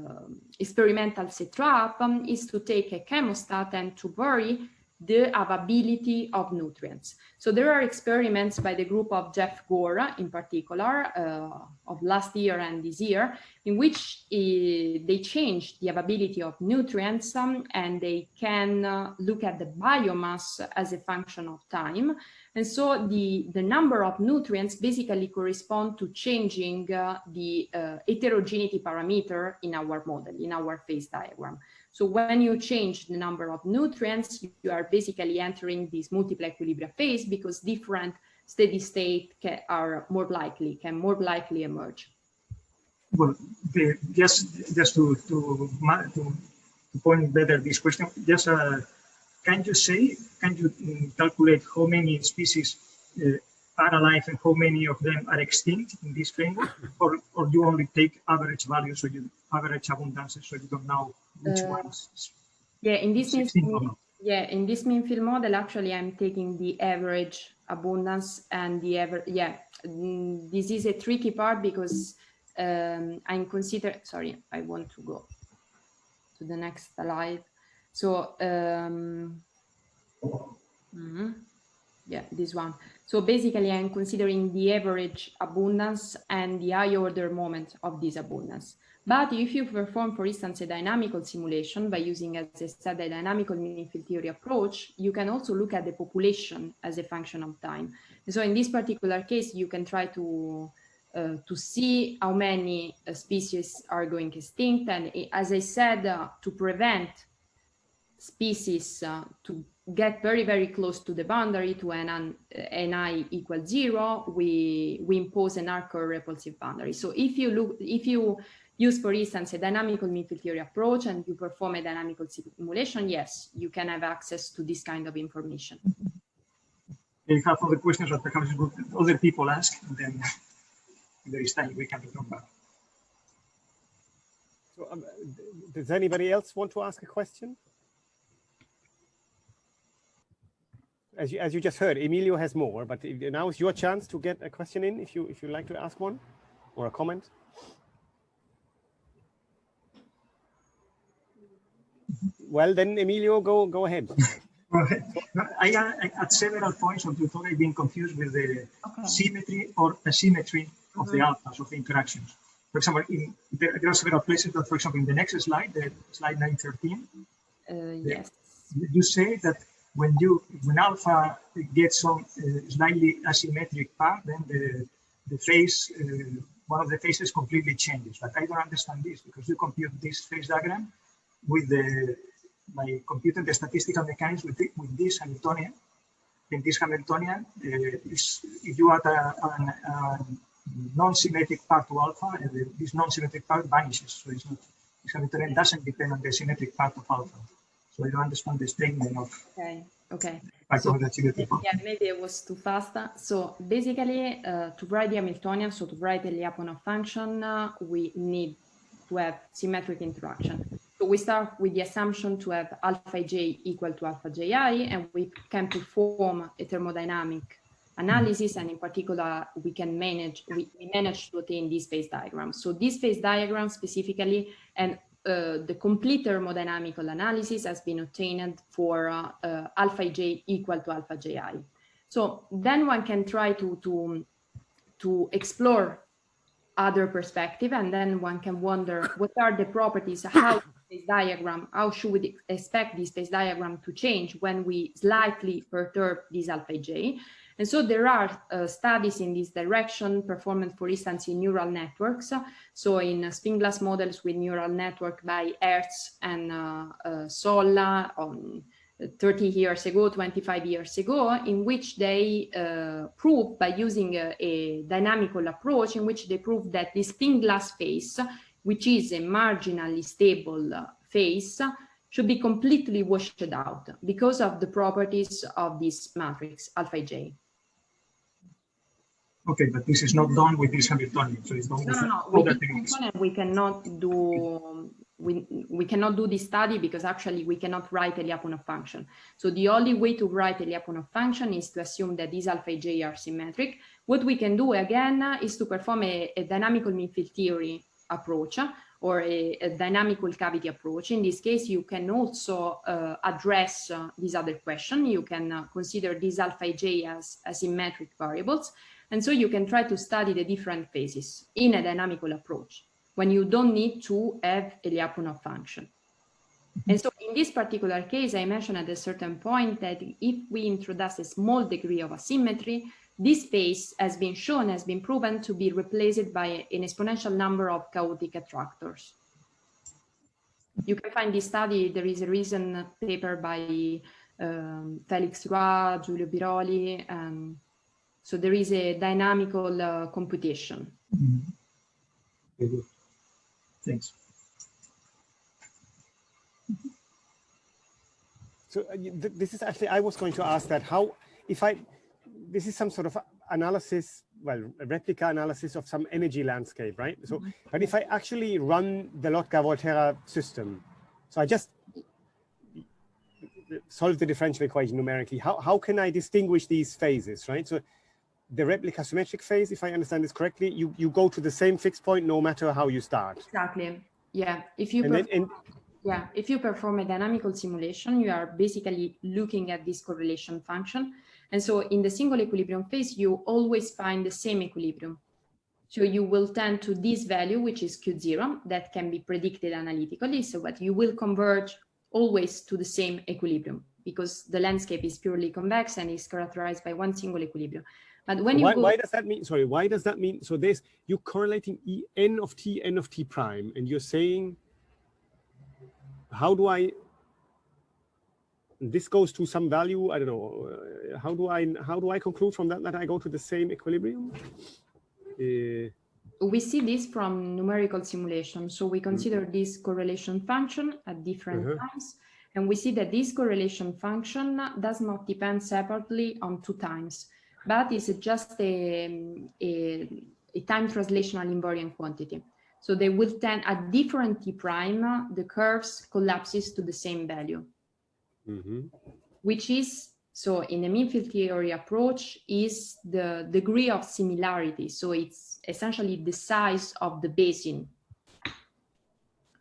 experimental setup um, is to take a chemostat and to vary the availability of nutrients. So there are experiments by the group of Jeff Gore in particular uh, of last year and this year in which uh, they change the availability of nutrients um, and they can uh, look at the biomass as a function of time. And so the, the number of nutrients basically correspond to changing uh, the uh, heterogeneity parameter in our model, in our phase diagram. So when you change the number of nutrients, you are basically entering this multiple equilibria phase because different steady state can, are more likely, can more likely emerge. Well, the, just just to, to, to, point better this question, just uh, can you say, can you mm, calculate how many species uh, are alive and how many of them are extinct in this framework, or or you only take average values, so you average abundances, so you don't know which uh, ones. Yeah, in this mean, yeah, in this mean field model, actually, I'm taking the average abundance and the ever. Yeah, this is a tricky part because um, I'm consider. Sorry, I want to go to the next slide. So. Um, mm -hmm. Yeah, this one. So basically, I'm considering the average abundance and the high order moment of this abundance. But if you perform, for instance, a dynamical simulation by using, as I said, a dynamical mean field theory approach, you can also look at the population as a function of time. so in this particular case, you can try to uh, to see how many uh, species are going extinct. And as I said, uh, to prevent species uh, to get very, very close to the boundary to an, ni equals zero, we, we impose an hard-core repulsive boundary. So if you look, if you use, for instance, a dynamical mean field theory approach and you perform a dynamical simulation, yes, you can have access to this kind of information. You have other questions that perhaps other people ask, and then there is time we can come back. So, um, does anybody else want to ask a question? as you, as you just heard, Emilio has more, but now is your chance to get a question in if you if you like to ask one or a comment. Well, then Emilio, go go ahead. I, I, at several points of the talk, I've been confused with the Okay. symmetry or asymmetry of the alphas of the interactions. For example, in, there, there are several places that, for example, in the next slide, the slide 913, Uh, yes. you say that when you when alpha gets some uh, slightly asymmetric part, then the the phase uh, one of the phases completely changes. But I don't understand this because you compute this phase diagram with the by computing the statistical mechanics with the, with this Hamiltonian. In this Hamiltonian, uh, is if you add a, an, non-symmetric part to alpha, and this non-symmetric part vanishes. So it's not this Hamiltonian doesn't depend on the symmetric part of alpha. So I don't understand the statement of Okay. Okay. So- of the symmetric part. Yeah, maybe it was too fast. So basically, uh, to write the Hamiltonian, so to write the Lyapunov function, uh, we need to have symmetric interaction. So we start with the assumption to have alpha j equal to alpha ji, and we can perform a thermodynamic analysis, and in particular, we can manage, we, we manage to obtain this phase diagram. So this phase diagram specifically, and uh, the complete thermodynamical analysis has been obtained for uh, uh, alpha j equal to alpha ji. So then one can try to, to, to explore other perspective and then one can wonder what are the properties, how this diagram, how should we expect this phase diagram to change when we slightly perturb this alpha j. And so there are uh, studies in this direction performed, for instance, in neural networks. So in uh, spin glass models with neural network by Hertz and uh, uh, Solla on 30 years ago, 25 years ago, in which they uh, proved by using a, a dynamical approach in which they proved that this spin glass phase, which is a marginally stable phase, should be completely washed out because of the properties of this matrix, alpha j. Okay, but this is not done with this Hamiltonian. So it's done No, with no, no. other techniques. we cannot do we we cannot do this study because actually we cannot write a Lyapunov function. So the only way to write a Lyapunov function is to assume that these alpha j are symmetric. What we can do again is to perform a, a dynamical mean field theory approach uh, or a, a dynamical cavity approach. In this case, you can also uh, address uh, this other question. You can uh, consider these alpha j as asymmetric variables. And so you can try to study the different phases in a dynamical approach when you don't need to have a Lyapunov function. And so in this particular case, I mentioned at a certain point that if we introduce a small degree of asymmetry, this phase has been shown, has been proven to be replaced by an exponential number of chaotic attractors. You can find this study, there is a recent paper by um, Felix Roy, Giulio Biroli, and so there is a dynamical uh, computation. Mhm. Very good. Thanks. So uh, th- this is actually, I was going to ask that how, if I, this is some sort of analysis, well, a replica analysis of some energy landscape, right? So, mm-hmm. but if I actually run the Lotka-Volterra system, so I just solve the differential equation numerically, how, how can I distinguish these phases, right? So the replica symmetric phase, if I understand this correctly, you, you go to the same fixed point no matter how you start. Exactly. Yeah. If you And then, perform, and, yeah, if you perform a dynamical simulation, you are basically looking at this correlation function. And so in the single equilibrium phase, you always find the same equilibrium. So you will tend to this value, which is Q0, that can be predicted analytically. So that you will converge always to the same equilibrium because the landscape is purely convex and is characterized by one single equilibrium. But when you why, go, why does that mean sorry why does that mean so there's you correlating e n of t n of t prime and you're saying how do i this goes to some value i don't know uh, how do i how do i conclude from that that i go to the same equilibrium uh, we see this from numerical simulation. So we consider this correlation function at different Mhm. times. And we see that this correlation function does not depend separately on two times, but is just a, a, a time translational invariant quantity. So they will tend at different t prime, the curves collapses to the same value, mhm. which is So in the mean field theory approach is the degree of similarity. So it's essentially the size of the basin.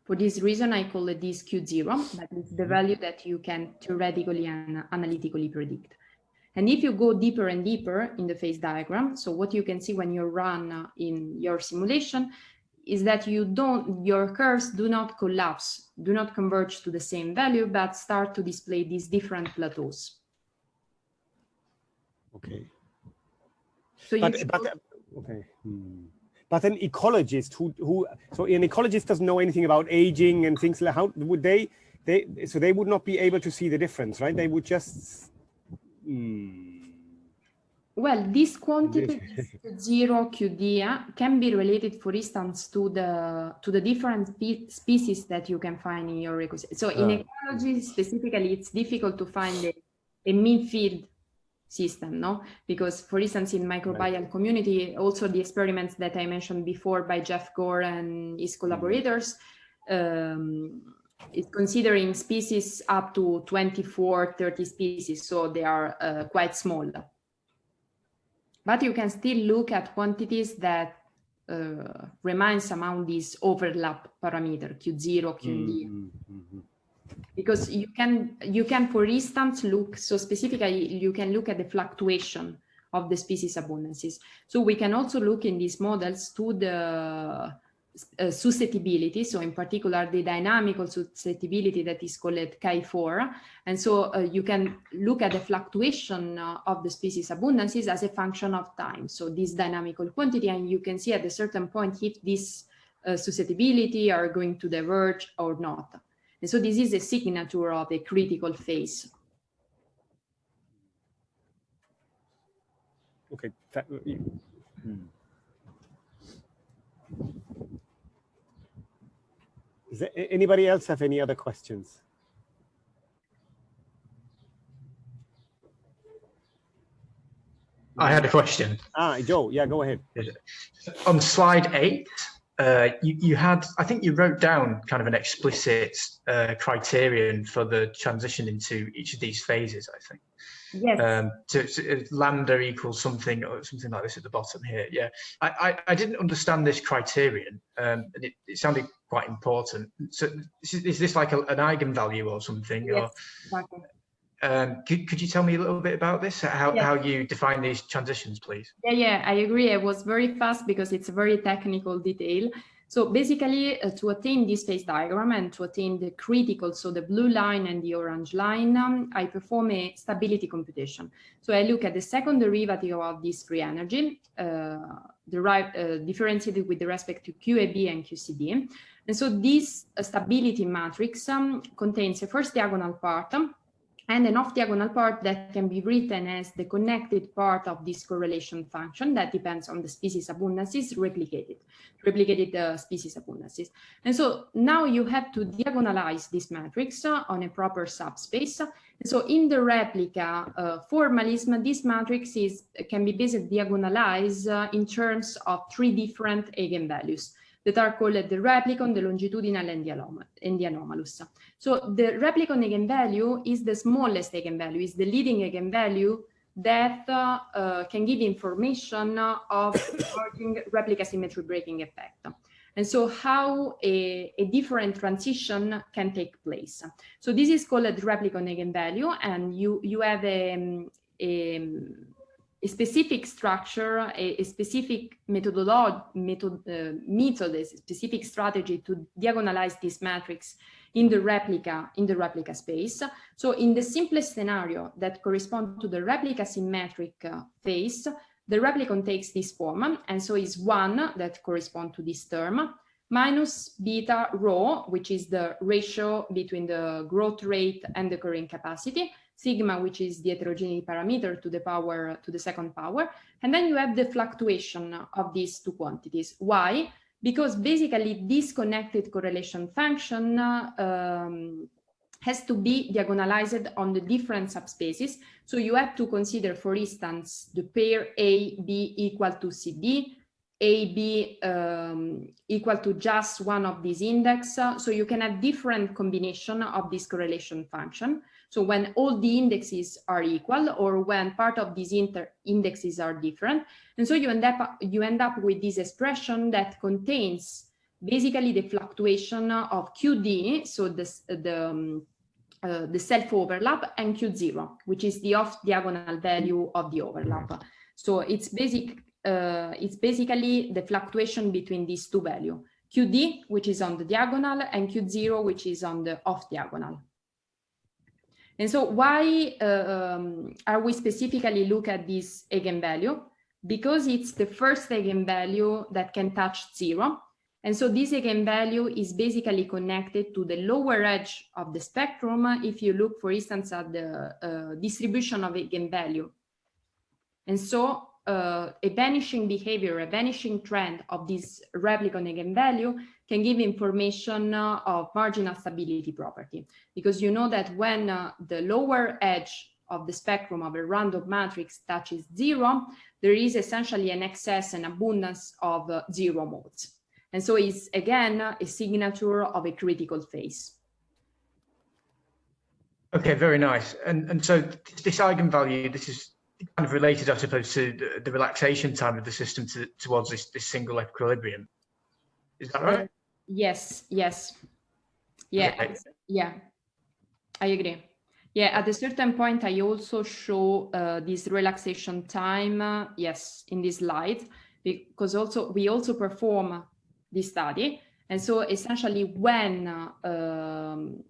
For this reason, I call it this Q0, but it's the value that you can theoretically and analytically predict. And if you go deeper and deeper in the phase diagram, so what you can see when you run in your simulation is that you don't, your curves do not collapse, do not converge to the same value, but start to display these different plateaus. Okay. So But, you but okay. Hmm. But an ecologist who who so an ecologist doesn't know anything about aging and things like how would they they so they would not be able to see the difference, right? They would just. Hmm. Well, this quantity zero QD uh, can be related, for instance, to the to the different spe species that you can find in your ecosystem. So in Ah. ecology specifically, it's difficult to find a, a mean field system, no? Because for instance, in microbial community, also the experiments that I mentioned before by Jeff Gore and his collaborators, um, is considering species up to 24, 30 species, so they are uh, quite small. But you can still look at quantities that uh, remain somehow this overlap parameter, Q0, QD Hmm, hmm, hmm. because you can you can for instance look so specifically you can look at the fluctuation of the species abundances so we can also look in these models to the uh, susceptibility so in particular the dynamical susceptibility that is called K4. and so uh, you can look at the fluctuation uh, of the species abundances as a function of time so this dynamical quantity and you can see at a certain point if this susceptibility are going to diverge or not and so this is a signature of a critical phase. Okay. Hmm. Does there- anybody else have any other questions? I had a question. Ah, Joe, yeah, go ahead. On slide eight, uh, you, you had, I think you wrote down kind of an explicit uh, criterion for the transition into each of these phases, I think. Yes. Um, to, to uh, lambda equals something or something like this at the bottom here. Yeah, I, I, I didn't understand this criterion um, and it, it sounded quite important. So is, is this like a, an eigenvalue or something? yes, exactly. Um, could, could you tell me a little bit about this? How, Yeah. how you define these transitions, please? Yeah, yeah, I agree. I was very fast because it's a very technical detail. So basically, uh, to attain this phase diagram and to attain the critical, so the blue line and the orange line, um, I perform a stability computation. So I look at the second derivative of this free energy, uh, derived, uh, differentiated with respect to QAB and QCD. And so this uh, stability matrix um, contains a first diagonal part, um, and an off-diagonal part that can be written as the connected part of this correlation function that depends on the species abundances replicated, replicated uh, species abundances. And so now you have to diagonalize this matrix uh, on a proper subspace. And so in the replica uh, formalism, this matrix is can be basically diagonalized uh, in terms of three different eigenvalues that are called the replicon, the longitudinal, and the, and the anomalous. So the replicon eigenvalue is the smallest eigenvalue, is the leading eigenvalue that uh, uh, can give information of replica symmetry breaking effect. And so how a, a, different transition can take place. So this is called a replicon eigenvalue, and you, you have a, a a specific structure, a, a specific methodology, method, uh, method, a specific strategy to diagonalize this matrix in the replica, in the replica space. So in the simplest scenario that corresponds to the replica symmetric uh, phase, the replicon takes this form, and so is one that corresponds to this term, minus beta rho, which is the ratio between the growth rate and the carrying capacity, sigma, which is the heterogeneity parameter to the power, to the second power. And then you have the fluctuation of these two quantities. Why? Because basically this connected correlation function um, has to be diagonalized on the different subspaces. So you have to consider, for instance, the pair A, B equal to CD, AB um, equal to just one of these index. So you can have different combination of this correlation function. So when all the indexes are equal or when part of these indexes are different. And so you end up, you end up with this expression that contains basically the fluctuation of QD, so this, the, um, uh, the self-overlap and Q0, which is the off-diagonal value of the overlap. So it's basic, uh, it's basically the fluctuation between these two values, QD, which is on the diagonal, and Q0, which is on the off-diagonal. And so why uh, um, are we specifically look at this eigenvalue? Because it's the first eigenvalue that can touch zero. And so this eigenvalue is basically connected to the lower edge of the spectrum. If you look, for instance, at the uh, distribution of eigenvalue. And so uh, a vanishing behavior, a vanishing trend of this replicon eigenvalue can give information uh, of marginal stability property. Because you know that when uh, the lower edge of the spectrum of a random matrix touches zero, there is essentially an excess and abundance of uh, zero modes. And so it's again a signature of a critical phase. Okay, very nice. And and so this eigenvalue, this is kind of related, I suppose, to the, the relaxation time of the system to, towards this, this single equilibrium. Is that right? Yes, yes. Yeah, Okay. yeah, I agree. Yeah, at a certain point, I also show uh, this relaxation time, uh, yes, in this slide, because also we also perform this study. And so essentially when, uh, um,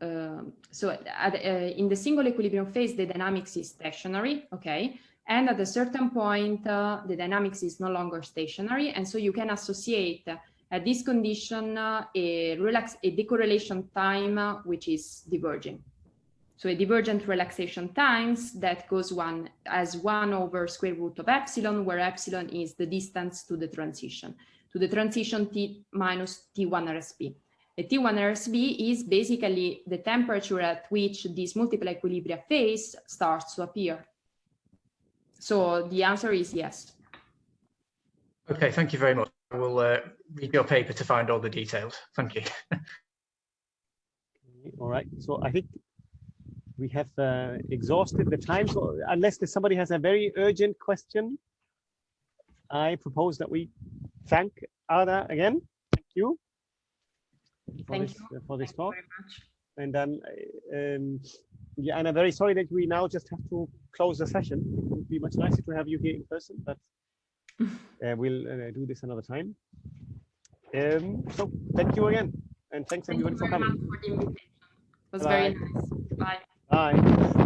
uh, so at, uh, in the single equilibrium phase, the dynamics is stationary, okay? And at a certain point, uh, the dynamics is no longer stationary. And so you can associate uh, at this condition a, relax a decorrelation time, which is diverging. So a divergent relaxation times that goes one as one over square root of epsilon, where epsilon is the distance to the transition, to the transition T minus T1 RSB. A T1 RSB is basically the temperature at which this multiple equilibria phase starts to appear. So the answer is yes. Okay, thank you very much. I will uh, read your paper to find all the details. Thank you. All right. So I think we have uh, exhausted the time. So unless somebody has a very urgent question, I propose that we thank Ada again. Thank you. For Thank this, you. uh, for this Thank you talk. very much. And um, um, yeah, and I'm very sorry that we now just have to close the session. It would be much nicer to have you here in person, but uh, we'll uh, do this another time. Um, so thank you again, and thanks Thank you everybody for coming. much for the invitation. It was Bye. very nice. Bye. Bye.